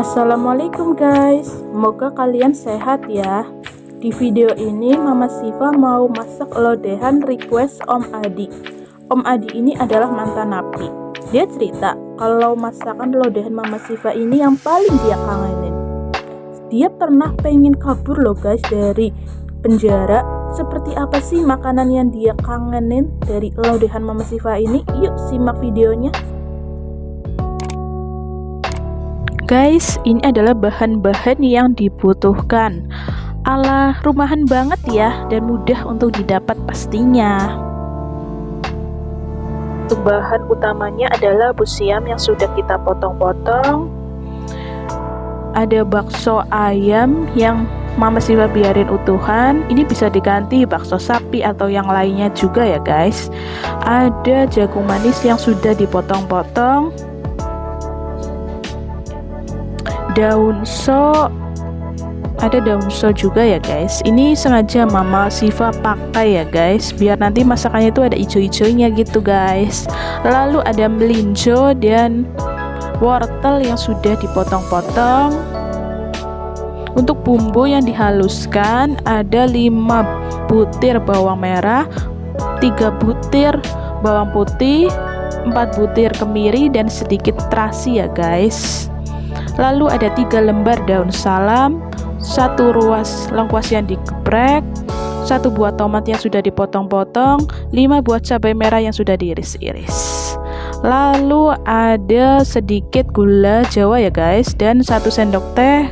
Assalamualaikum guys. Semoga kalian sehat ya. Di video ini Mama Siva mau masak lodehan request Om Adi. Om Adi ini adalah mantan napi Dia cerita kalau masakan lodehan Mama Siva ini yang paling dia kangenin. Dia pernah pengen kabur loh guys dari penjara. Seperti apa sih makanan yang dia kangenin dari lodehan Mama Siva ini? Yuk simak videonya guys ini adalah bahan-bahan yang dibutuhkan. Ala rumahan banget ya dan mudah untuk didapat pastinya. Bahan utamanya adalah busiam yang sudah kita potong-potong. Ada bakso ayam yang mama Siva biarin utuhan. Ini bisa diganti bakso sapi atau yang lainnya juga ya guys. Ada jagung manis yang sudah dipotong-potong daun so. Ada daun so juga ya guys. Ini sengaja mama Siva pakai ya guys biar nanti masakannya itu ada ijo-ijonya gitu guys. Lalu ada melinjo dan wortel yang sudah dipotong-potong. Untuk bumbu yang dihaluskan ada 5 butir bawang merah 3 butir bawang putih 4 butir kemiri dan sedikit terasi ya guys lalu ada tiga lembar daun salam satu ruas lengkuas yang digeprek satu buah tomat yang sudah dipotong-potong lima buah cabai merah yang sudah diiris-iris. Lalu ada sedikit gula jawa ya guys dan satu sendok teh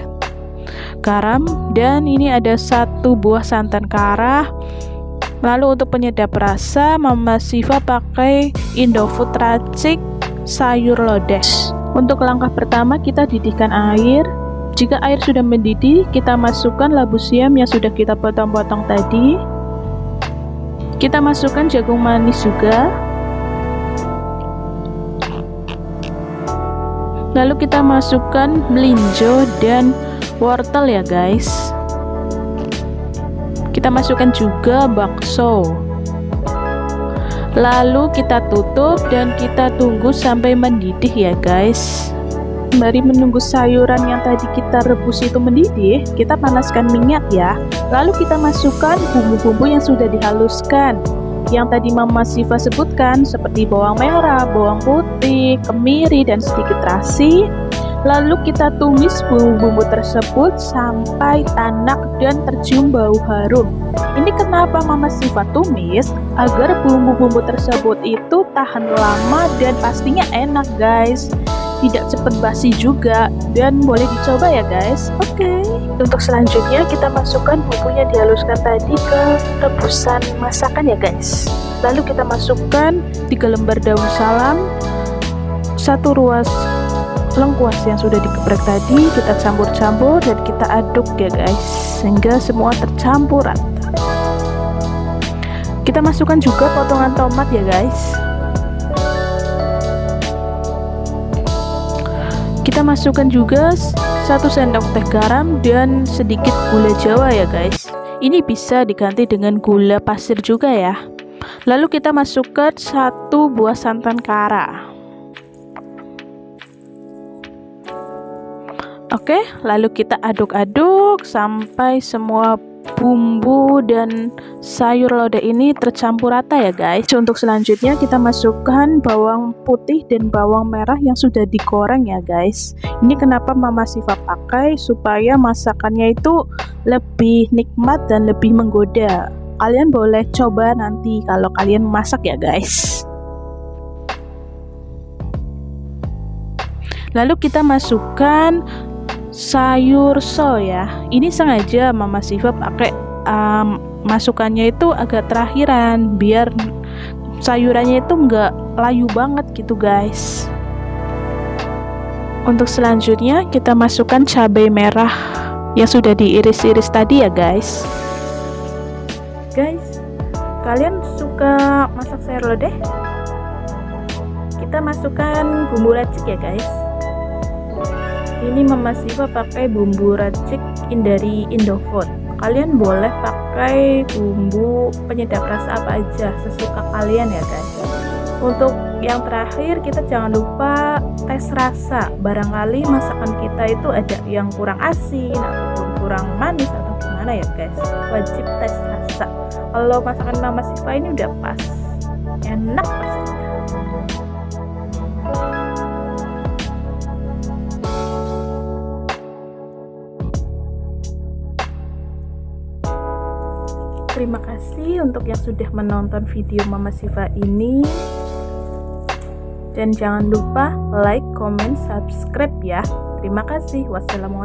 garam. Dan ini ada satu buah santan kara lalu untuk penyedap rasa Mama Siva pakai Indofood Racik sayur lodeh untuk langkah pertama kita didihkan air. Jika air sudah mendidih, kita masukkan labu siam yang sudah kita potong-potong tadi. Kita masukkan jagung manis juga. Lalu kita masukkan melinjo dan wortel ya guys. Kita masukkan juga bakso lalu kita tutup dan kita tunggu sampai mendidih ya guys. Mari menunggu sayuran yang tadi kita rebus itu mendidih. Kita panaskan minyak ya. Lalu kita masukkan bumbu-bumbu yang sudah dihaluskan. Yang tadi Mama Siva sebutkan seperti bawang merah, bawang putih, kemiri, dan sedikit terasi Lalu kita tumis bumbu-bumbu tersebut sampai tanak dan tercium bau harum. Ini kenapa Mama Siva tumis? Agar bumbu-bumbu tersebut itu tahan lama dan pastinya enak guys. Tidak cepat basi juga dan boleh dicoba ya guys. Oke. Okay. Untuk selanjutnya kita masukkan bumbu yang dihaluskan tadi ke rebusan masakan ya guys. Lalu kita masukkan 3 lembar daun salam, satu ruas lengkuas yang sudah digeprek tadi kita campur-campur dan kita aduk ya guys sehingga semua tercampur rata kita masukkan juga potongan tomat ya guys. Kita masukkan juga satu sendok teh garam dan sedikit gula jawa ya guys. Ini bisa diganti dengan gula pasir juga ya. Lalu kita masukkan satu buah santan kara Oke, lalu kita aduk-aduk sampai semua bumbu dan sayur lodeh ini tercampur rata ya guys. Untuk selanjutnya kita masukkan bawang putih dan bawang merah yang sudah digoreng ya guys. Ini kenapa Mama Siva pakai supaya masakannya itu lebih nikmat dan lebih menggoda. Kalian boleh coba nanti kalau kalian masak ya guys. Lalu kita masukkan sayur so ya. Ini sengaja Mama Siva pakai um, masukannya itu agak terakhiran biar sayurannya itu enggak layu banget gitu guys. Untuk selanjutnya kita masukkan cabai merah yang sudah diiris-iris tadi ya guys. Guys kalian suka masak sayur lodeh? Kita masukkan bumbu racik ya guys ini Mama Siva pakai bumbu racik dari Indofood. Kalian boleh pakai bumbu penyedap rasa apa aja sesuka kalian ya guys. Untuk yang terakhir kita jangan lupa tes rasa. Barangkali masakan kita itu ada yang kurang asin ataupun kurang manis atau gimana ya guys. Wajib tes rasa. Kalau masakan mama Siva ini udah pas. Enak pastinya terima kasih untuk yang sudah menonton video Mama Siva ini. Dan jangan lupa like, comment, subscribe ya. Terima kasih. Wassalamualaikum